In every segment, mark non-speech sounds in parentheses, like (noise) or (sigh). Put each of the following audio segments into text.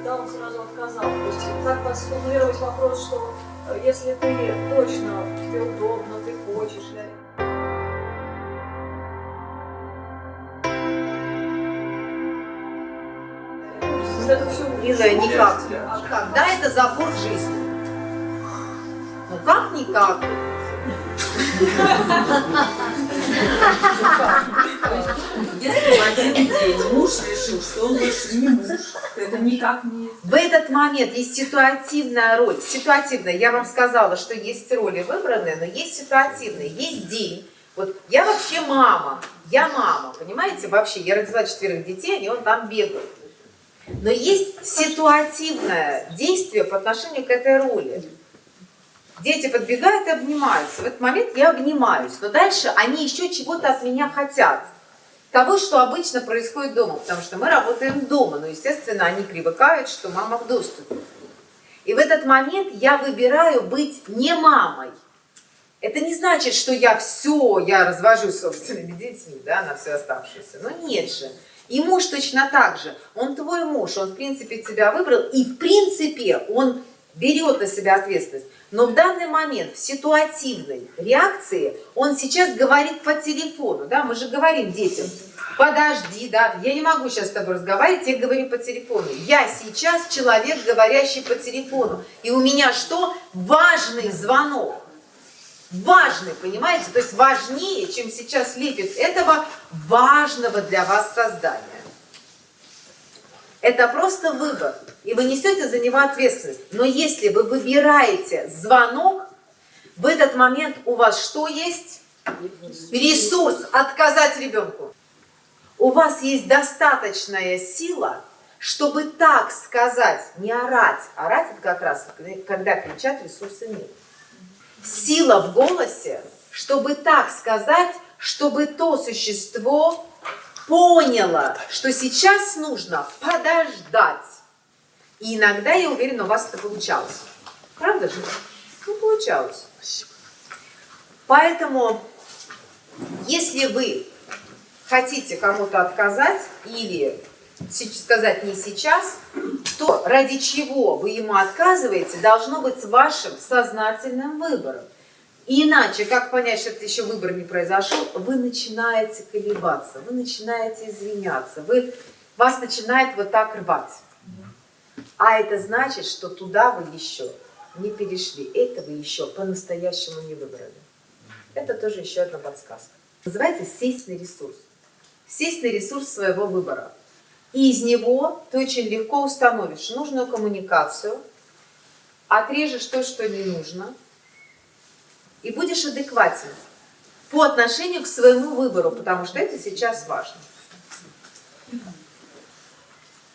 когда он сразу отказал? То есть как сформулировать вопрос, что э, если ты точно, тебе удобно, ты хочешь, да? Это все Милая, никак. А как? Да, это забор жизни. Ну как никак? Если в один день муж решил, что он больше не муж, то это никак не... В этот момент есть ситуативная роль. Ситуативная. Я вам сказала, что есть роли выбранные, но есть ситуативные. Есть день. Вот я вообще мама. Я мама, понимаете? Вообще, я родила четверых детей, они вон там бегают. Но есть ситуативное действие по отношению к этой роли. Дети подбегают и обнимаются. В этот момент я обнимаюсь. Но дальше они еще чего-то от меня хотят. Того, что обычно происходит дома. Потому что мы работаем дома. Но, естественно, они привыкают, что мама в доступе. И в этот момент я выбираю быть не мамой. Это не значит, что я все, я развожу собственными детьми, да, на все оставшееся. Но нет же. И муж точно так же. Он твой муж, он в принципе тебя выбрал, и в принципе он берет на себя ответственность. Но в данный момент, в ситуативной реакции, он сейчас говорит по телефону, да, мы же говорим детям, подожди, да, я не могу сейчас с тобой разговаривать, я говорю по телефону. Я сейчас человек, говорящий по телефону, и у меня что? Важный звонок. Важный, понимаете? То есть важнее, чем сейчас лепит этого важного для вас создания. Это просто выбор, и вы несете за него ответственность. Но если вы выбираете звонок, в этот момент у вас что есть? Ресурс отказать ребенку. У вас есть достаточная сила, чтобы так сказать, не орать. Орать это как раз, когда кричат, ресурса нет. Сила в голосе, чтобы так сказать, чтобы то существо поняла, что сейчас нужно подождать. И иногда, я уверена, у вас это получалось. Правда же? Ну, получалось. Поэтому, если вы хотите кому-то отказать или сказать не сейчас, то ради чего вы ему отказываете, должно быть вашим сознательным выбором. И иначе, как понять, что это еще выбор не произошел, вы начинаете колебаться, вы начинаете извиняться, вы, вас начинает вот так рвать. А это значит, что туда вы еще не перешли, это вы еще по-настоящему не выбрали. Это тоже еще одна подсказка. Называется сесть на ресурс. Сесть на ресурс своего выбора. И из него ты очень легко установишь нужную коммуникацию, отрежешь то, что не нужно, и будешь адекватен по отношению к своему выбору, потому что это сейчас важно.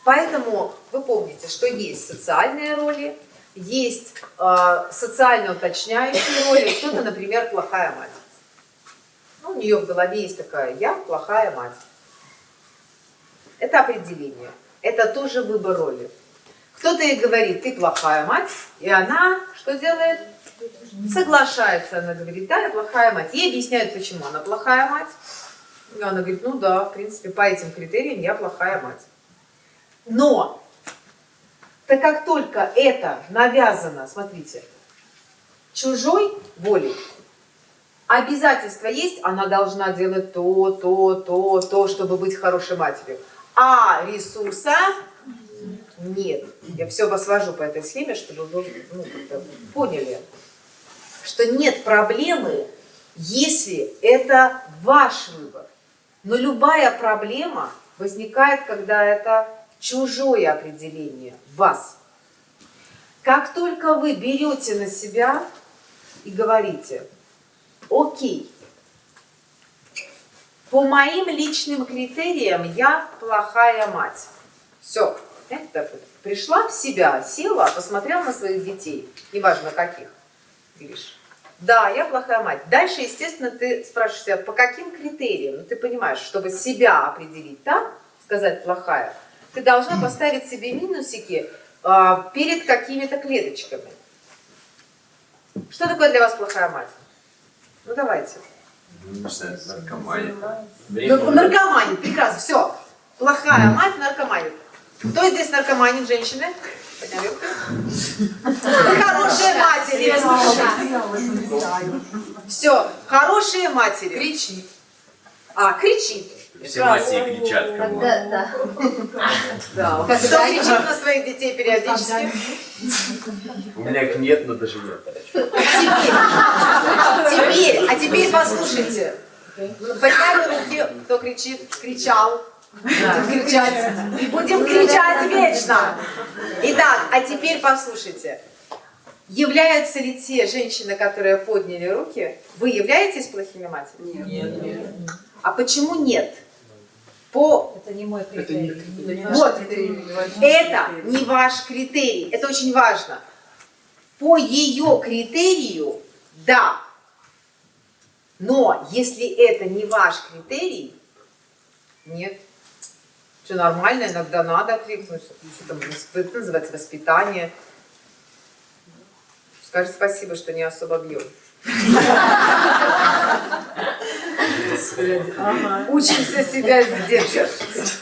Поэтому вы помните, что есть социальные роли, есть э, социально уточняющие роли, кто-то, например, плохая мать. Ну, у нее в голове есть такая «я плохая мать». Это определение, это тоже выбор роли. Кто-то ей говорит «ты плохая мать», и она что делает? Соглашается, она говорит, да, я плохая мать. Ей объясняют, почему она плохая мать. И она говорит, ну да, в принципе, по этим критериям я плохая мать. Но, так как только это навязано, смотрите, чужой волей, обязательство есть, она должна делать то, то, то, то, чтобы быть хорошей матерью. А ресурса нет. Я все вас вожу по этой схеме, чтобы вы ну, поняли что нет проблемы, если это ваш выбор. Но любая проблема возникает, когда это чужое определение вас. Как только вы берете на себя и говорите, окей, по моим личным критериям я плохая мать. Все, это пришла в себя, села, посмотрела на своих детей, неважно каких, говоришь, да, я плохая мать. Дальше, естественно, ты спрашиваешь себя, по каким критериям? Ну, ты понимаешь, чтобы себя определить так, сказать плохая, ты должна поставить себе минусики а, перед какими-то клеточками. Что такое для вас плохая мать? Ну, давайте. Наркомания. Ну, наркомания, прекрасно, все. Плохая мать наркоманит. Кто здесь наркоманит, женщины? Хорошие матери. Все, хорошие матери. Кричит. А, кричит. Все матери кричат кому да. Да. Кто кричит на своих детей периодически? У меня их нет, но даже нет. Теперь, а теперь послушайте. Подняли руки, кто кричит, кричал. Будем кричать. Будем кричать вечно. Итак, а теперь послушайте. Являются ли те женщины, которые подняли руки, вы являетесь плохими матерями? Нет. Нет. А почему нет? По Это не мой Это не критерий. Вот. Это не ваш критерий. Это очень важно. По ее критерию, да. Но если это не ваш критерий, нет. Все нормально, иногда надо откликнуться. Что там, это называется воспитание. Скажи спасибо, что не особо бьем. Ага. Учимся себя сдерживать.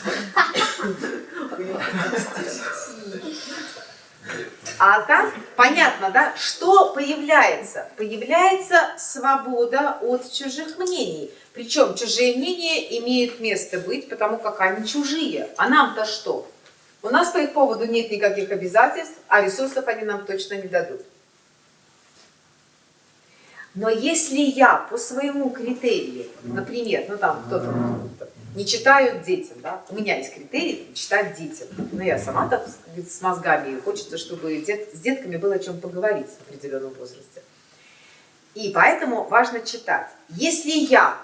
А так, понятно, да? Что появляется? Появляется свобода от чужих мнений. Причем чужие мнения имеют место быть, потому как они чужие. А нам-то что? У нас по их поводу нет никаких обязательств, а ресурсов они нам точно не дадут. Но если я по своему критерию, например, ну там кто-то не читают детям, да, у меня есть критерий читать детям, но я сама-то с мозгами, и хочется, чтобы дет- с детками было о чем поговорить в определенном возрасте. И поэтому важно читать. Если я,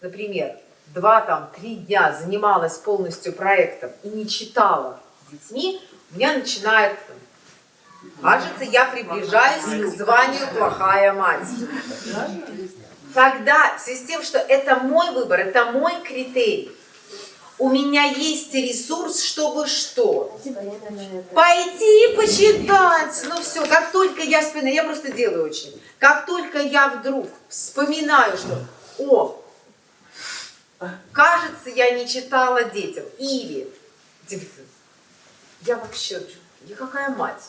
например, два там три дня занималась полностью проектом и не читала с детьми, у меня начинает Кажется, я приближаюсь к званию плохая мать. Тогда, в связи с тем, что это мой выбор, это мой критерий, у меня есть ресурс, чтобы что? Пойти почитать. Ну все, как только я вспоминаю, я просто делаю очень. Как только я вдруг вспоминаю, что, о, кажется, я не читала детям. Или, я вообще, я какая мать?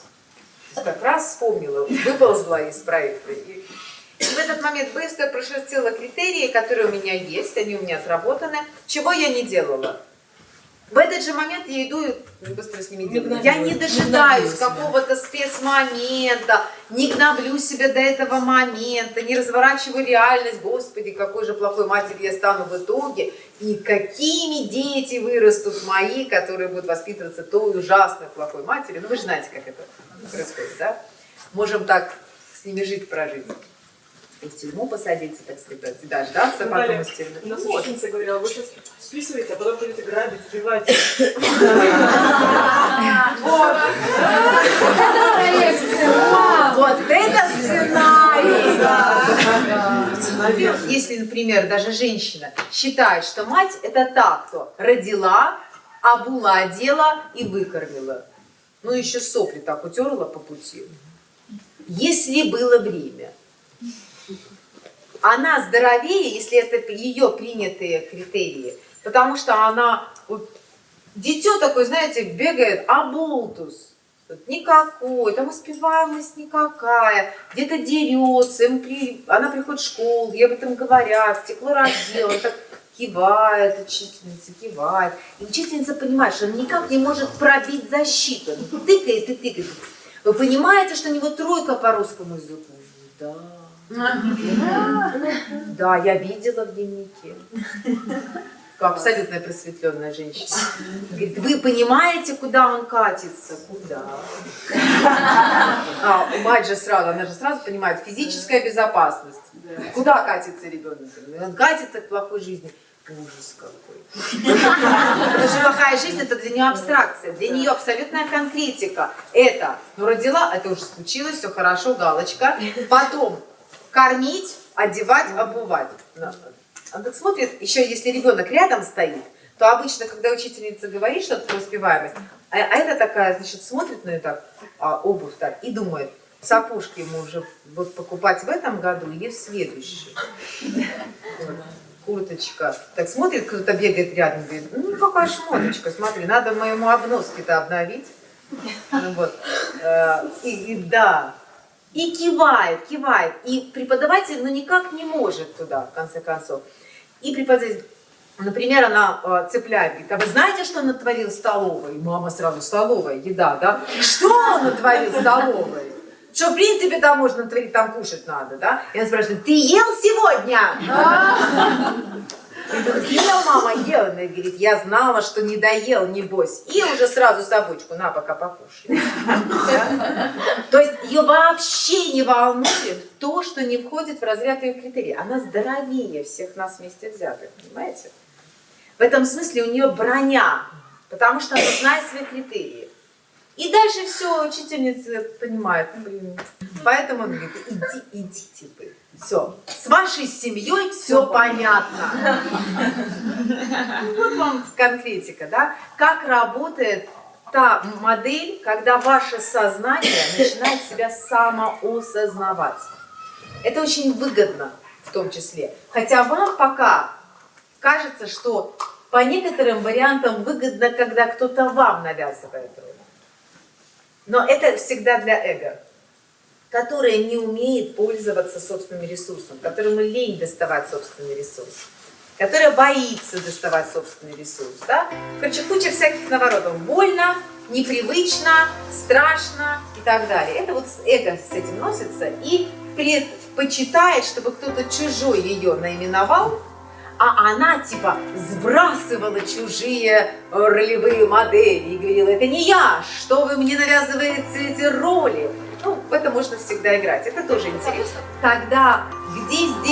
Как раз вспомнила, выползла из проекта. И, и в этот момент быстро прошерстила критерии, которые у меня есть, они у меня сработаны. Чего я не делала? В этот же момент я иду и быстро с ними делаю. Я не дожидаюсь какого-то спецмомента, не гноблю себя до этого момента, не разворачиваю реальность. Господи, какой же плохой матерью я стану в итоге. И какими дети вырастут мои, которые будут воспитываться той ужасной плохой матерью. Ну вы же знаете, как это происходит, да? Можем так с ними жить, прожить. И в тюрьму посадить, так сказать, и дождаться потом Далее. из тюрьмы. У нас Вот. ученица говорила, вы сейчас списываете, а потом будете грабить, убивать. Вот. Вот это сценарий. Если, например, даже женщина считает, что мать это та, кто родила, обула, одела и выкормила. Ну, еще сопли так утерла по пути. Если было время. Она здоровее, если это ее принятые критерии, потому что она вот, Дитё такое, знаете, бегает, а болтус. Вот Никакой, там успеваемость никакая, где-то дерется, при- она приходит в школу, ей об этом говорят, стекло раздел, так кивает, учительница кивает. И учительница понимает, что он никак не может пробить защиту. Он тыкает и тыкает. Вы понимаете, что у него тройка по русскому языку? Да. Да, я видела в дневнике. Абсолютно просветленная женщина. Говорит, вы понимаете, куда он катится? Куда? А, мать же сразу, она же сразу понимает, физическая безопасность. Куда катится ребенок? Он катится к плохой жизни. Ужас какой. Потому что плохая жизнь это для нее абстракция, для нее абсолютная конкретика. Это, ну родила, это уже случилось, все хорошо, галочка. Потом кормить, одевать, обувать. Он так смотрит, еще если ребенок рядом стоит, то обычно, когда учительница говорит что-то про успеваемость, а, а это такая, значит, смотрит на нее так, а, обувь так, и думает, сапожки ему уже вот покупать в этом году или в следующем. Вот. курточка. Так смотрит, кто-то бегает рядом, говорит, ну какая шмоточка, смотри, надо моему обноски-то обновить. Ну, вот. Э, И, и да, и кивает, кивает. И преподаватель, ну, никак не может туда, в конце концов. И преподаватель, например, она э, цепляет, а вы знаете, что натворил в столовой? Мама сразу, столовая, еда, да? Что он натворил в столовой? Что, в принципе, там можно натворить, там кушать надо, да? И она спрашивает, ты ел сегодня? И говорит, ел, мама, ел. Она говорит, я знала, что не доел, небось. И уже сразу собачку, на, пока покушай. (laughs) То есть ее вообще не волнует то, что не входит в разряд ее критерий. Она здоровее всех нас вместе взятых, понимаете? В этом смысле у нее броня, потому что она знает свои критерии. И дальше все, учительница понимает, блин. Поэтому он говорит, иди, идите вы. Все. С вашей семьей все понятно. Ну, Вот вам конкретика, да? Как работает та модель, когда ваше сознание начинает себя самоосознавать. Это очень выгодно в том числе. Хотя вам пока кажется, что по некоторым вариантам выгодно, когда кто-то вам навязывает роль. Но это всегда для эго, которое не умеет пользоваться собственным ресурсом, которому лень доставать собственный ресурс, которое боится доставать собственный ресурс. Да? Короче, куча всяких наворотов. Больно, непривычно, страшно и так далее. Это вот эго с этим носится и предпочитает, чтобы кто-то чужой ее наименовал, а она типа сбрасывала чужие ролевые модели и говорила, это не я, что вы мне навязываете эти роли. Ну, в это можно всегда играть, это тоже интересно. Тогда где здесь?